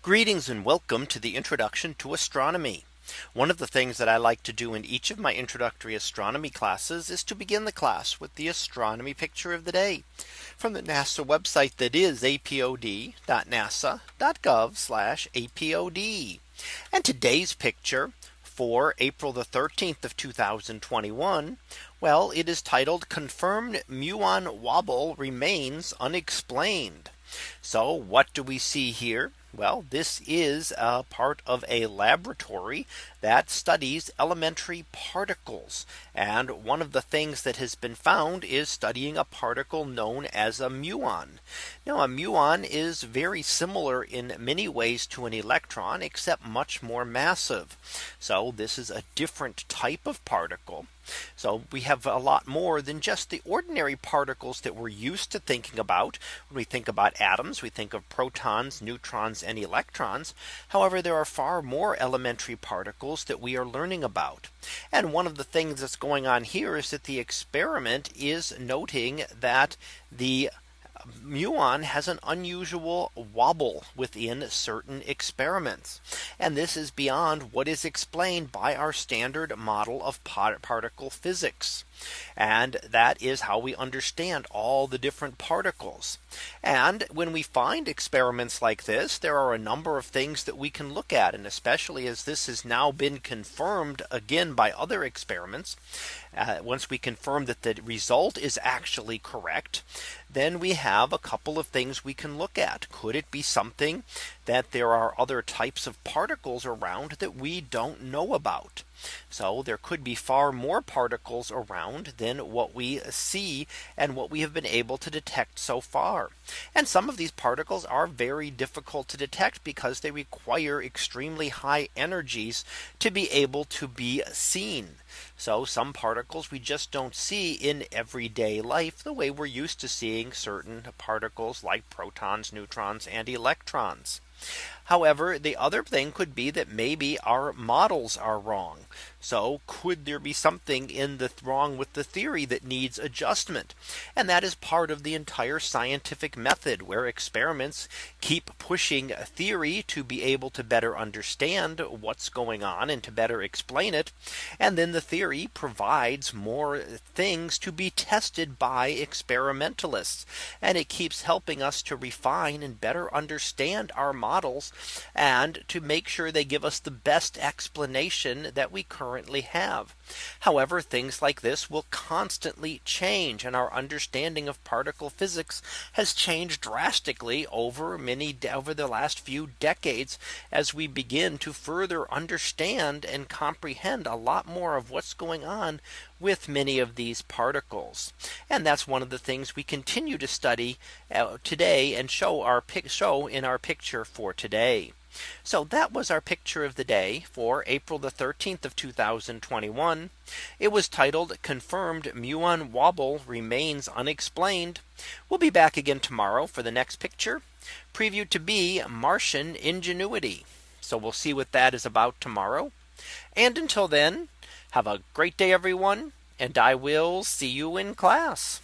Greetings and welcome to the introduction to astronomy. One of the things that I like to do in each of my introductory astronomy classes is to begin the class with the astronomy picture of the day from the NASA website that is apod.nasa.gov apod. And today's picture for April the 13th of 2021. Well, it is titled confirmed muon wobble remains unexplained. So what do we see here? Well, this is a part of a laboratory that studies elementary particles. And one of the things that has been found is studying a particle known as a muon. Now a muon is very similar in many ways to an electron, except much more massive. So this is a different type of particle. So we have a lot more than just the ordinary particles that we're used to thinking about. When we think about atoms, we think of protons, neutrons, and electrons. However, there are far more elementary particles that we are learning about. And one of the things that's going on here is that the experiment is noting that the muon has an unusual wobble within certain experiments. And this is beyond what is explained by our standard model of particle physics. And that is how we understand all the different particles. And when we find experiments like this, there are a number of things that we can look at. And especially as this has now been confirmed again by other experiments. Uh, once we confirm that the result is actually correct, then we have a couple of things we can look at. Could it be something that there are other types of particles around that we don't know about? So there could be far more particles around than what we see and what we have been able to detect so far. And some of these particles are very difficult to detect because they require extremely high energies to be able to be seen. So some particles we just don't see in everyday life the way we're used to seeing certain particles like protons, neutrons, and electrons. However, the other thing could be that maybe our models are wrong. So could there be something in the wrong with the theory that needs adjustment? And that is part of the entire scientific method where experiments keep pushing theory to be able to better understand what's going on and to better explain it. And then the theory provides more things to be tested by experimentalists. And it keeps helping us to refine and better understand our models and to make sure they give us the best explanation that we currently currently have. However, things like this will constantly change and our understanding of particle physics has changed drastically over many over the last few decades as we begin to further understand and comprehend a lot more of what's going on with many of these particles. And that's one of the things we continue to study uh, today and show our show in our picture for today. So that was our picture of the day for April the 13th of 2021. It was titled confirmed muon wobble remains unexplained. We'll be back again tomorrow for the next picture previewed to be Martian ingenuity. So we'll see what that is about tomorrow. And until then, have a great day, everyone. And I will see you in class.